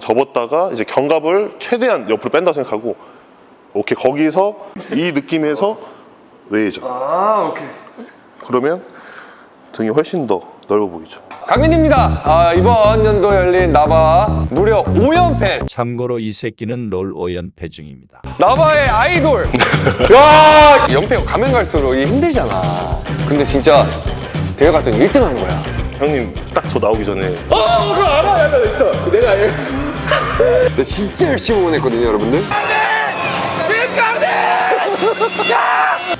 접었다가 이제 견갑을 최대한 옆으로 뺀다고 생각하고 오케이 거기서 이 느낌에서 웨이죠. 아 오케이. 그러면 등이 훨씬 더 넓어 보이죠. 강민입니다. 아, 이번 연도 열린 나바 무려 5연패. 참고로 이 새끼는 롤 5연패 중입니다. 나바의 아이돌. 와 연패가 가면 갈수록 이게 힘들잖아. 근데 진짜 대회 갔더니 1등 한 거야. 형님 딱 저 나오기 전에 어 그거 알아 알아 있어. 내가 알 나 진짜 열심히 응원했거든요 여러분들.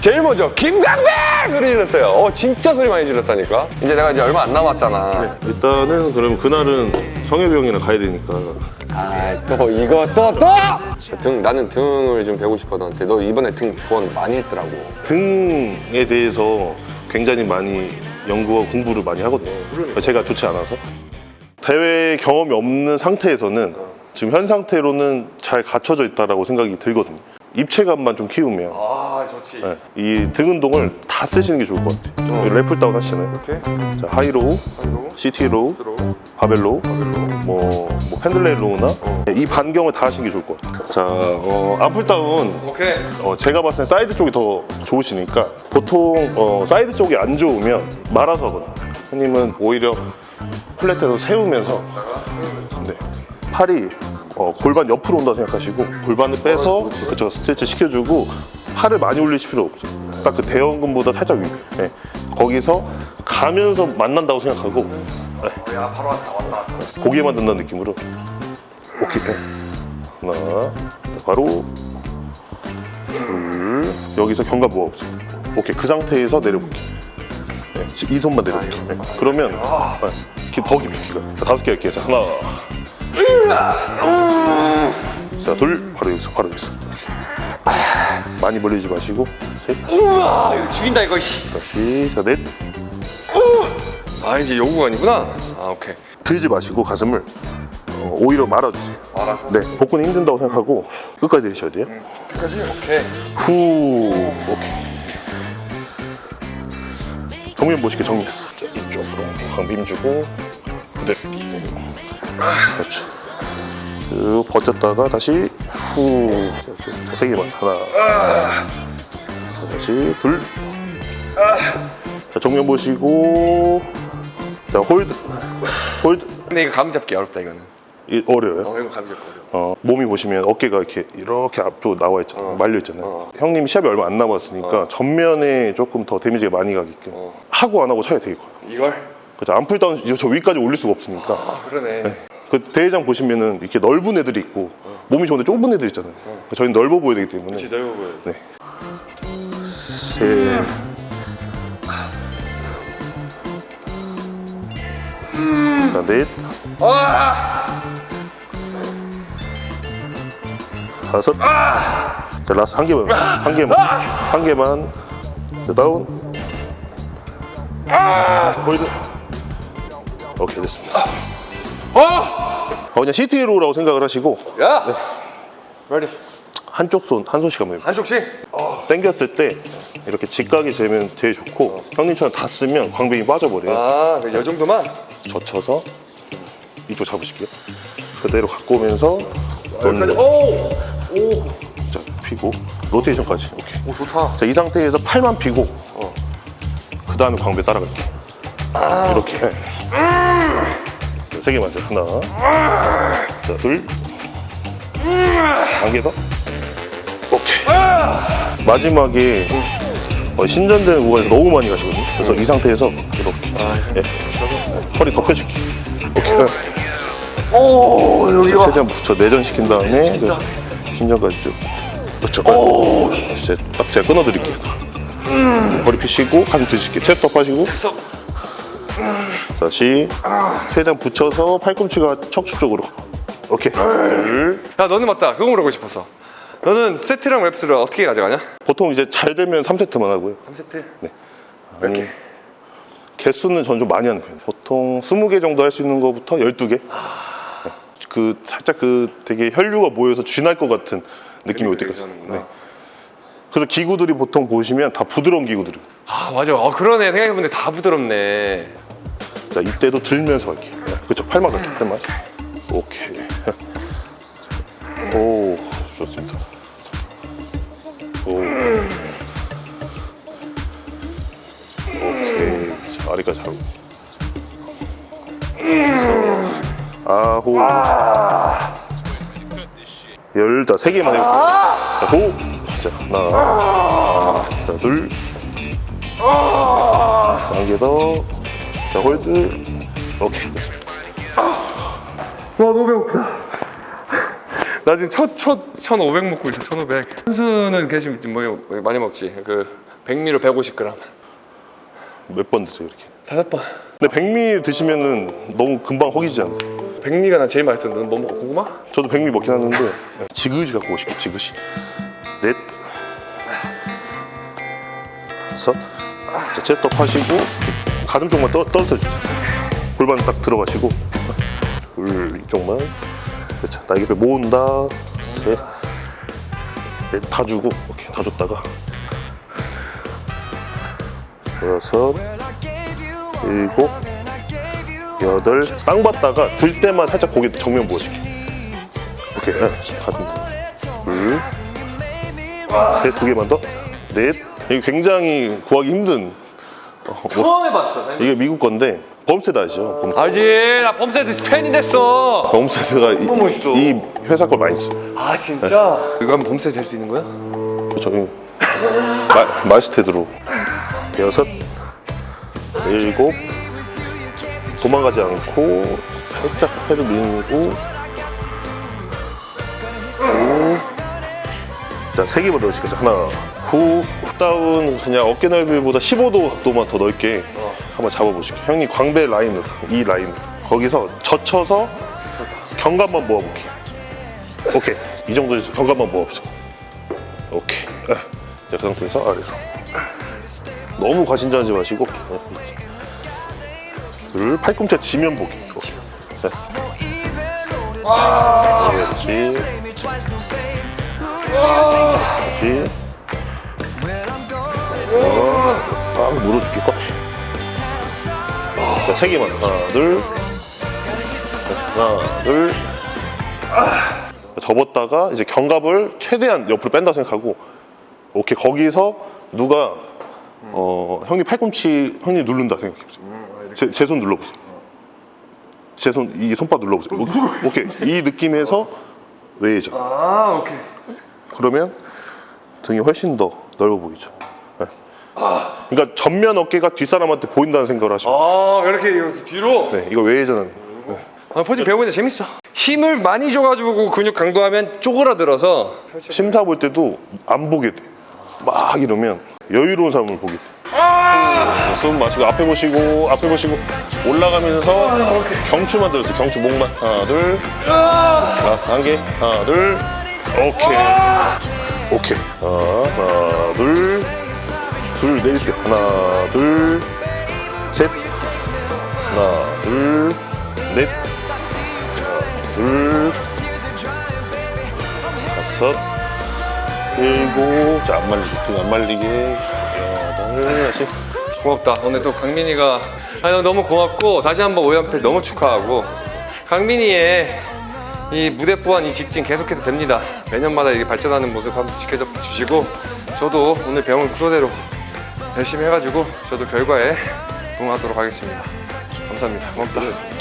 제일 먼저 김강대! 소리 질렀어요. 어 진짜 소리 많이 질렀다니까. 이제 내가 이제 얼마 안 남았잖아. 일단은 그럼 그날은 성엽이 형이랑 가야 되니까. 아 또 이거 또 또 등 나는 등을 좀 배우고 싶어 너한테. 너 이번에 등 보완 많이 했더라고. 등에 대해서 굉장히 많이 연구와 공부를 많이 하거든요. 제가 좋지 않아서 대회 경험이 없는 상태에서는 지금 현 상태로는 잘 갖춰져 있다고 생각이 들거든요. 입체감만 좀 키우면. 아 좋지. 네, 이 등 운동을 다 쓰시는 게 좋을 것 같아요. 어. lat pull down 하시잖아요? 이렇게? 자, 하이로우, CT로우, 바벨로우, 뭐, 뭐 Pendlay row나? 어. 이 반경을 다 하시는 게 좋을 것 같아요. 자, 어, arm pull down. 오케이. 어, 제가 봤을 때 사이드 쪽이 더 좋으시니까 보통 어, 사이드 쪽이 안 좋으면 말아서 하거든요 형님은 오히려 flat에서 세우면서 네, 팔이 어, 골반 옆으로 온다고 생각하시고 골반을 빼서 그쵸, 스트레치 시켜주고 팔을 많이 올리실 필요 없어요 딱 그 대원근보다 살짝 위 네. 거기서 가면서 만난다고 생각하고 네. 야 바로 왔다 왔다 고개만 든다는 느낌으로 오케이 네. 하나 바로 둘 여기서 견갑 모아 보세요 오케이 그 상태에서 내려볼게요 네, 이 손만 내려볼게요. 네. 그러면 네, 기- 더 깊이 자 다섯 개 할게요 자 하나 자둘 바로 여기서 바로 여기서. 많이 벌리지 마시고 셋. 우와 이거 죽인다 이거 씨. 다시 자넷. 아 이제 아니구나. 아 오케이. 들지 마시고 가슴을 어, 오히려 말아주세요. 알아서? 네 복근이 힘든다고 생각하고 끝까지 내쉬어야 돼요. 끝까지? 오케이. 후 오케이 정면 보시게 정면 자, 이쪽으로 강빔 주고 그대로. 그렇죠. 쭉 버텼다가 다시 후. 자, 세 개만. 하나. 자, 다시 둘자 정면 보시고. 자 hold. hold. 근데 이거 감 잡기 어렵다 이거는 이, 어려워요 어 이거 감 잡기 어려워 어, 몸이 보시면 어깨가 이렇게 이렇게 앞쪽으로 나와 있잖아요. 어. 말려 있잖아요. 어. 형님 시합이 얼마 안 남았으니까 어. 전면에 조금 더 데미지가 많이 가게끔 어. 하고 안 하고 차이 되게 커요. 이걸? 그죠? arm pull down 이거 저 위까지 올릴 수가 없으니까. 아 그러네 그 대회장 보시면은 이렇게 넓은 애들이 있고 몸이 좋은데 좁은 애들 있잖아요. 저희는 넓어 보여야 되기 때문에. 그렇지 넓어 보여 네. 셋. 자, 넷. 아! 다섯. 자, last 한 개만. 한 개만. 한 개만. 자, 다운. hold. 오케이, 됐습니다. 어! 어, 그냥 CT로라고 생각을 하시고 야! ready 한쪽 손, 한 손씩 한번 해볼게요. 한쪽씩 어. 당겼을 때 이렇게 직각이 되면 제일 좋고 형님처럼 다 쓰면 광배이 빠져버려요. 아이 정도만? 젖혀서 이쪽 잡으실게요. 그대로 갖고 오면서 여기까지 런던. 오! 오! 자, 피고 rotation까지. 오케이. 오 좋다 자, 이 상태에서 팔만 피고 그 다음에 광배 따라갈게요. 이렇게. 자, 세 개만 더. 하나. 자, 둘. 더. 오케이. 마지막에 어, 신전되는 구간에서 너무 많이 가시거든요. 그래서 이 상태에서 이렇게. 예. 허리 덮여줄게. 오케이. 오 여기가 최대한 붙여 내전시킨 다음에 그래서 신전까지 쭉. 그렇죠 이제 딱 제가 끊어드릴게요. 머리 피시고 가슴 드실게요 체스트업 하시고. 다시. 최대한 붙여서 팔꿈치가 척추 쪽으로. 오케이. 둘야 너는 맞다. 그거 물어보고 싶었어 너는 세트랑 랩스를 어떻게 가져가냐? 보통 이제 잘 되면 3세트만 하고요. 3세트? 아니, 개? 개수는 전 좀 많이 하는 편이에요. 보통 20개 정도 할 수 있는 것부터 12개 그 살짝 그 되게 혈류가 모여서 쥐날 것 같은 느낌이 올 때까지 네. 그래서 기구들이 보통 보시면 다 부드러운 기구들이에요 아 맞아 어 그러네 생각해보니 다 부드럽네 자 이때도 들면서 할게요 그쵸 팔만 할게요 팔만 오케이 좋습니다. 오. 오케이. 자, 아리까지 하고. 아홉. 열, 자, 세 개만 해볼게요. 자, 호. 자, 하나. 자, 둘. 한개 더. 자, hold. 오케이. 와 너무 배고프다 나 지금 첫, 첫 1500 먹고 있어 1500 선수는 계시면 뭐 많이 먹지 그 백미로 150g 몇 번 드세요, 이렇게? 다섯 번 근데 백미 드시면은 너무 금방 허기지 않으세요? 백미가 난 제일 맛있던데. 넌 뭐 먹어? 고구마? 저도 백미 먹긴 하는데 지그시 갖고 오시고 지그시. 넷. 다섯. 자, 체스트업 하시고 가슴 쪽만 떠, 떨어뜨려 주세요. 골반 딱 들어가시고. 둘 이쪽만. 그렇죠. 날개뼈 모은다. 셋넷다 주고 오케이. 다 줬다가. 여섯. 일곱 여덟 쌍받다가 들 때만 살짝 고개 정면 보여줄게. 오케이. 네, 가슴 둘셋두 개만 더넷. 이게 굉장히 구하기 힘든 어, 뭐, 처음 해봤어 이게 미국 건데 범세드 아시죠? 범세드. 알지? 나 범세트 팬이 됐어. 범세드가 이, 너무 멋있어. 이 회사 걸 많이 써요. 아 진짜? 이거 하면 범세트 될수 있는 거야? 저희 마, 마스테드로. 여섯. 일곱 도망가지 않고 살짝 패를 밀고. 자 세 개만 넣으시죠. 하나 후 다운 그냥 어깨 넓이보다 15도만 더 넓게 한번 잡아보시고 형님 광배 라인으로 이 라인. 거기서 젖혀서 경감만 모아볼게요. 오케이. 이 정도에서 경감만 모아보세요. 오케이. 아, 자, 그 상태에서 아래로. 너무 과신전하지 마시고. 네. 둘, 팔꿈치 지면 보기. 오케이. 네. 그렇지. 그렇지. 어, 꽉 물어줄게, 꽉. 자, 세 개만. 하나, 둘. 하나, 둘. 접었다가 이제 견갑을 최대한 옆으로 뺀다 생각하고 오케이 거기서 누가 어 형님 팔꿈치 형님 누른다 생각해보세요 제 손 눌러보세요. 제 손 이 손바 눌러보세요. 오- 오케이. 이 느낌에서 외회죠 아 오케이. 그러면 등이 훨씬 더 넓어 보이죠? 네. 그러니까 전면 어깨가 뒷사람한테 보인다는 생각을 하시면 아 이렇게 이거 뒤로? 네 이거 외회전은 아, 포징 배우는데 재밌어. 힘을 많이 줘가지고 근육 강도하면 쪼그라들어서. 심사 볼 때도 안 보게 돼. 막 이러면 여유로운 사람을 보게 돼. 숨 마시고 앞에 보시고 앞에 보시고 올라가면서 경추만 들었어요. 경추 목만. 하나 둘. last 한 개. 하나 둘. 오케이. 오케이. 하나 둘 둘 내릴 때 하나 둘 셋. 하나 둘 넷. 둘. 다섯. 일곱. 자안 말리게. 등안 말리게. 여덟. 다시 고맙다. 오늘 또 강민이가 아니, 너무 고맙고 다시 한번 5연패 너무 축하하고 강민이의 이 무대 보완 이 직진 계속해서 됩니다. 매년마다 이렇게 발전하는 모습 한번 지켜줘 주시고 저도 오늘 배운 그대로 열심히 해가지고 저도 결과에 부응하도록 하겠습니다. 감사합니다. 고맙다